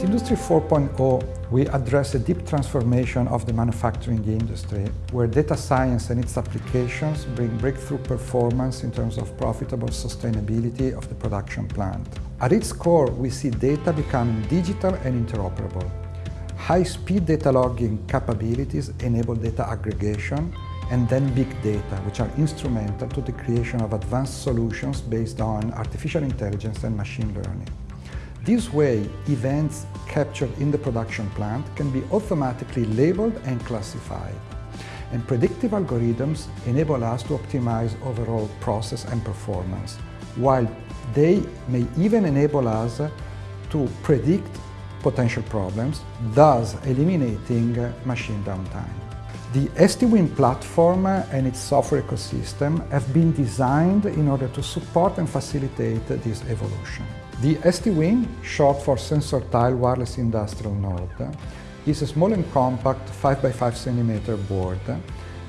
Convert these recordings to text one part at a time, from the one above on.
At Industry 4.0, we address a deep transformation of the manufacturing industry, where data science and its applications bring breakthrough performance in terms of profitable sustainability of the production plant. At its core, we see data becoming digital and interoperable. High-speed data logging capabilities enable data aggregation, and then big data, which are instrumental to the creation of advanced solutions based on artificial intelligence and machine learning. This way, events captured in the production plant can be automatically labeled and classified. And predictive algorithms enable us to optimize overall process and performance, while they may even enable us to predict potential problems, thus eliminating machine downtime. The STWIN platform and its software ecosystem have been designed in order to support and facilitate this evolution. The STWIN, short for Sensor Tile Wireless Industrial Node, is a small and compact 5x5 cm board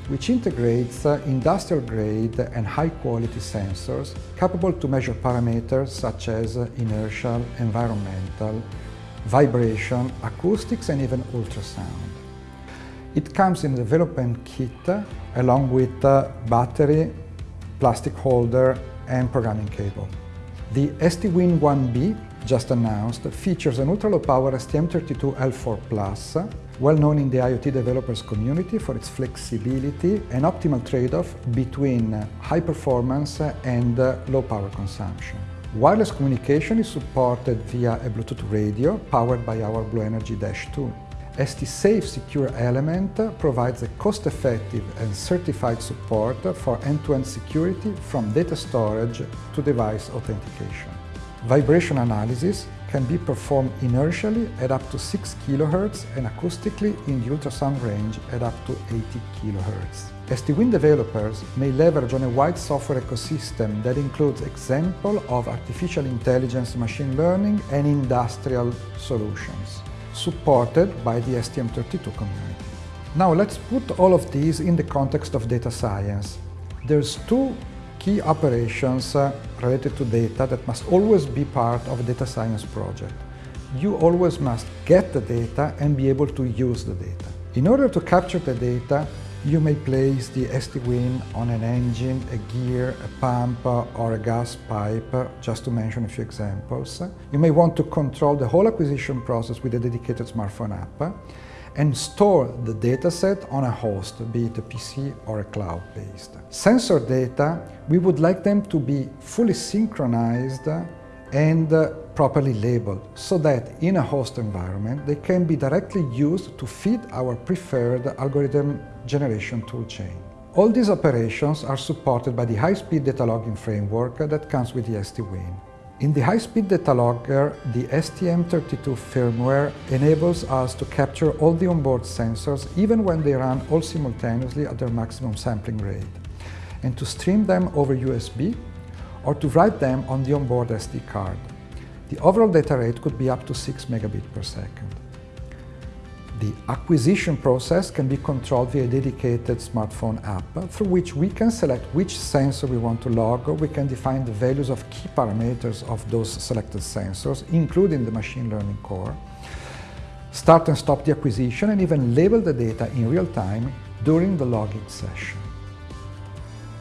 which integrates uh, industrial-grade and high-quality sensors capable to measure parameters such as uh, inertial, environmental, vibration, acoustics and even ultrasound. It comes in a development kit uh, along with battery, plastic holder and programming cable. The STWIN 1B, just announced, features an ultra-low power STM32L4+, well known in the IoT developers community for its flexibility and optimal trade-off between high performance and low power consumption. Wireless communication is supported via a Bluetooth radio powered by our BlueNRG-2. ST-Safe Secure Element provides a cost-effective and certified support for end-to-end -end security from data storage to device authentication. Vibration analysis can be performed inertially at up to 6 kHz and acoustically in the ultrasound range at up to 80 kHz. STWIN developers may leverage on a wide software ecosystem that includes example of artificial intelligence, machine learning and industrial solutions supported by the STM32 community. Now let's put all of these in the context of data science. There's two key operations uh, related to data that must always be part of a data science project. You always must get the data and be able to use the data. In order to capture the data, you may place the STWIN on an engine, a gear, a pump or a gas pipe, just to mention a few examples. You may want to control the whole acquisition process with a dedicated smartphone app and store the dataset on a host, be it a PC or a cloud-based. Sensor data, we would like them to be fully synchronized and uh, properly labeled so that in a host environment they can be directly used to feed our preferred algorithm generation toolchain. All these operations are supported by the high-speed data logging framework that comes with the STWIN. In the high-speed data logger, the STM32 firmware enables us to capture all the onboard sensors even when they run all simultaneously at their maximum sampling rate, and to stream them over USB or to write them on the onboard SD card. The overall data rate could be up to 6 megabit per second. The acquisition process can be controlled via a dedicated smartphone app through which we can select which sensor we want to log we can define the values of key parameters of those selected sensors, including the machine learning core, start and stop the acquisition and even label the data in real time during the logging session.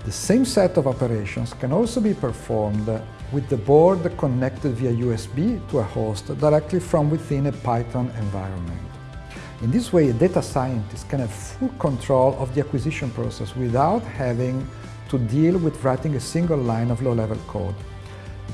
The same set of operations can also be performed with the board connected via USB to a host directly from within a Python environment. In this way, a data scientist can have full control of the acquisition process without having to deal with writing a single line of low-level code.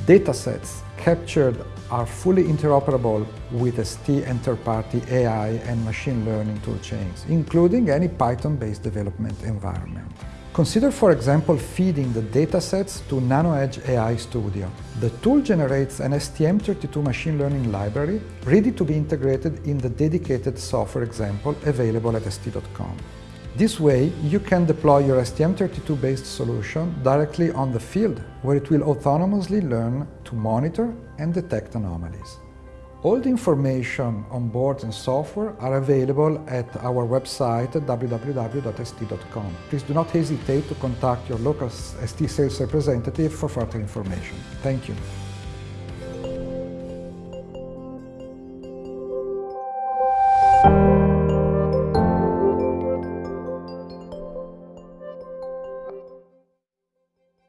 Datasets captured are fully interoperable with ST and third-party AI and machine learning toolchains, including any Python-based development environment. Consider, for example, feeding the datasets to NanoEdge AI Studio. The tool generates an STM32 machine learning library ready to be integrated in the dedicated software example available at st.com. This way, you can deploy your STM32-based solution directly on the field, where it will autonomously learn to monitor and detect anomalies. All the information on boards and software are available at our website www.st.com. Please do not hesitate to contact your local ST sales representative for further information. Thank you.